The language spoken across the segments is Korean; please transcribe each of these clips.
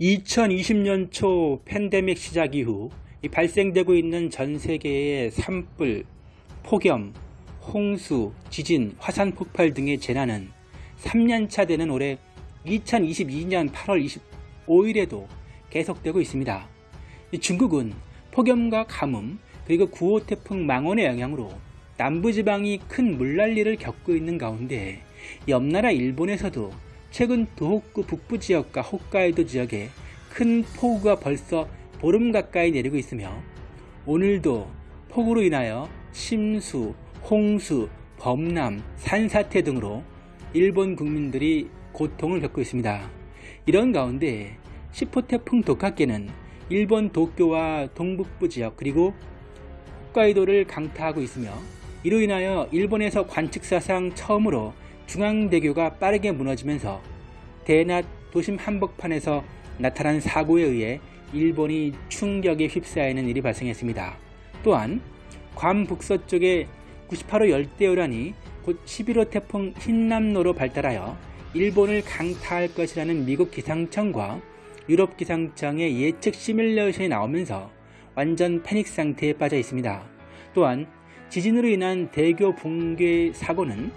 2020년 초 팬데믹 시작 이후 발생되고 있는 전 세계의 산불, 폭염, 홍수, 지진, 화산 폭발 등의 재난은 3년차 되는 올해 2022년 8월 25일에도 계속되고 있습니다. 중국은 폭염과 가뭄 그리고 9호 태풍 망원의 영향으로 남부지방이 큰 물난리를 겪고 있는 가운데 옆나라 일본에서도 최근 도호쿠 북부 지역과 홋카이도 지역에 큰 폭우가 벌써 보름 가까이 내리고 있으며 오늘도 폭우로 인하여 침수, 홍수, 범람, 산사태 등으로 일본 국민들이 고통을 겪고 있습니다. 이런 가운데 10호 태풍 도카케는 일본 도쿄와 동북부 지역 그리고 홋카이도를 강타하고 있으며 이로 인하여 일본에서 관측사상 처음으로 중앙대교가 빠르게 무너지면서 대낮 도심 한복판에서 나타난 사고에 의해 일본이 충격에 휩싸이는 일이 발생했습니다. 또한 괌 북서쪽에 98호 열대요란이 곧 11호 태풍 흰남노로 발달하여 일본을 강타할 것이라는 미국 기상청과 유럽 기상청의 예측 시뮬레이션이 나오면서 완전 패닉 상태에 빠져 있습니다. 또한 지진으로 인한 대교 붕괴 사고는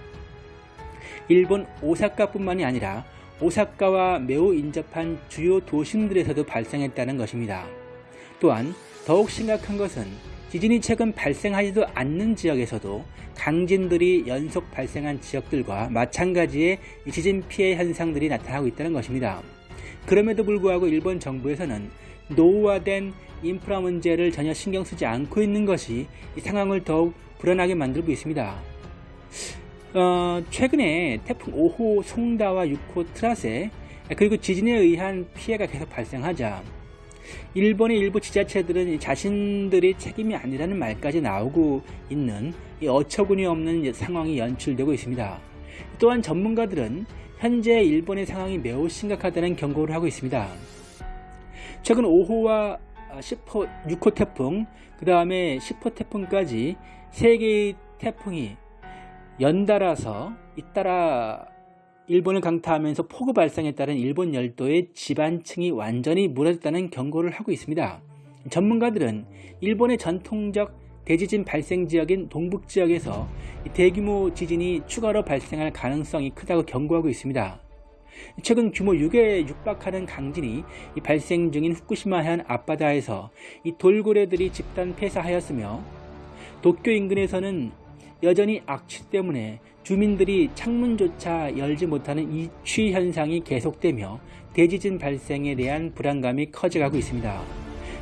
일본 오사카뿐만이 아니라 오사카와 매우 인접한 주요 도심들에서도 발생했다는 것입니다. 또한 더욱 심각한 것은 지진이 최근 발생하지도 않는 지역에서도 강진들이 연속 발생한 지역들과 마찬가지의 지진 피해 현상들이 나타나고 있다는 것입니다. 그럼에도 불구하고 일본 정부에서는 노후화된 인프라 문제를 전혀 신경 쓰지 않고 있는 것이 이 상황을 더욱 불안하게 만들고 있습니다. 어, 최근에 태풍 5호 송다와 6호 트라세 그리고 지진에 의한 피해가 계속 발생하자 일본의 일부 지자체들은 자신들의 책임이 아니라는 말까지 나오고 있는 어처구니 없는 상황이 연출되고 있습니다. 또한 전문가들은 현재 일본의 상황이 매우 심각하다는 경고를 하고 있습니다. 최근 5호와 10호, 6호 태풍, 그 다음에 10호 태풍까지 3개의 태풍이 연달아서 잇따라 일본을 강타하면서 폭우 발생에 따른 일본 열도의 지반층이 완전히 무너졌다는 경고를 하고 있습니다. 전문가들은 일본의 전통적 대지진 발생 지역인 동북 지역에서 대규모 지진이 추가로 발생할 가능성이 크다고 경고하고 있습니다. 최근 규모 6에 육박하는 강진이 발생 중인 후쿠시마현 앞바다에서 이 돌고래들이 집단 폐사하였으며 도쿄 인근에서는 여전히 악취 때문에 주민들이 창문조차 열지 못하는 이취 현상이 계속되며 대지진 발생에 대한 불안감이 커져가고 있습니다.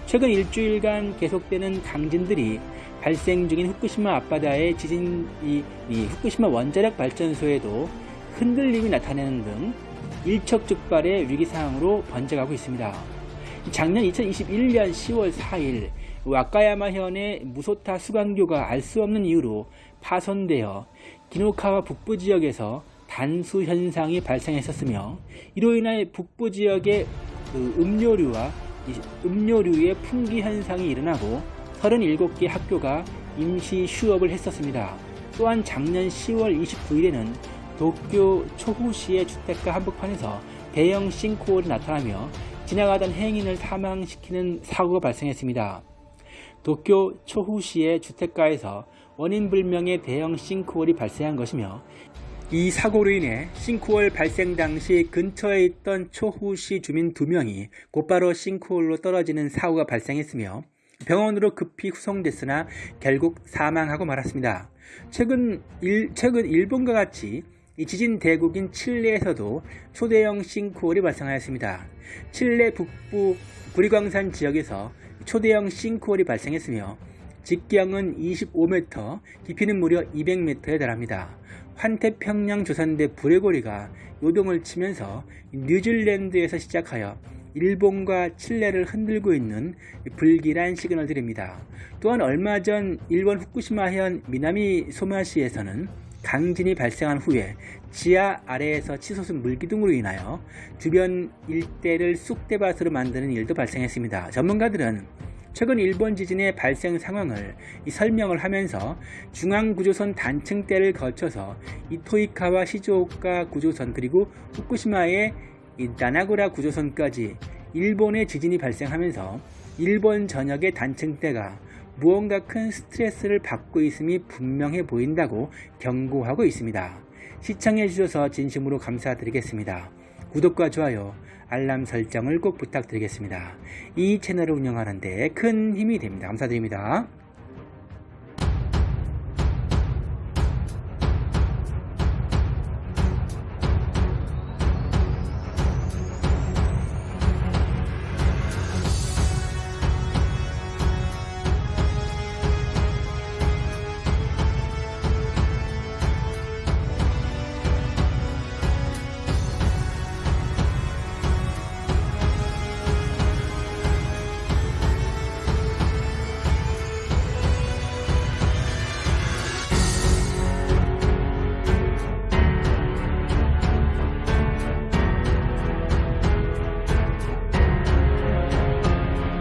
최근 일주일간 계속되는 강진들이 발생 중인 후쿠시마 앞바다의 지진 이, 이 후쿠시마 원자력 발전소에도 흔들림이 나타내는 등 일촉즉발의 위기 상황으로 번져가고 있습니다. 작년 2021년 10월 4일 와카야마현의 무소타 수강교가 알 수 없는 이유로 파손되어 기노카와 북부 지역에서 단수 현상이 발생했었으며 이로 인해 북부 지역의 그 음료류와 음료류의 풍기 현상이 일어나고 37개 학교가 임시 휴업을 했었습니다. 또한 작년 10월 29일에는 도쿄 초후시의 주택가 한복판에서 대형 싱크홀이 나타나며 지나가던 행인을 사망시키는 사고가 발생했습니다. 도쿄 초후시의 주택가에서 원인불명의 대형 싱크홀이 발생한 것이며 이 사고로 인해 싱크홀 발생 당시 근처에 있던 초후시 주민 2명이 곧바로 싱크홀로 떨어지는 사고가 발생했으며 병원으로 급히 후송됐으나 결국 사망하고 말았습니다. 최근, 일, 최근 일본과 같이 지진 대국인 칠레에서도 초대형 싱크홀이 발생하였습니다. 칠레 북부 구리광산 지역에서 초대형 싱크홀이 발생했으며 직경은 25m, 깊이는 무려 200m에 달합니다. 환태평양 조선대 불레고리가 요동을 치면서 뉴질랜드에서 시작하여 일본과 칠레를 흔들고 있는 불길한 시그널들입니다. 또한 얼마 전 일본 후쿠시마현 미나미 소마시에서는 강진이 발생한 후에 지하 아래에서 치솟은 물기둥으로 인하여 주변 일대를 쑥대밭으로 만드는 일도 발생했습니다. 전문가들은 최근 일본 지진의 발생 상황을 설명을 하면서 중앙구조선 단층대를 거쳐서 이토이카와 시즈오카 구조선 그리고 후쿠시마의 나나구라 구조선까지 일본의 지진이 발생하면서 일본 전역의 단층대가 무언가 큰 스트레스를 받고 있음이 분명해 보인다고 경고하고 있습니다. 시청해 주셔서 진심으로 감사드리겠습니다. 구독과 좋아요, 알람 설정을 꼭 부탁드리겠습니다. 이 채널을 운영하는데 큰 힘이 됩니다. 감사드립니다.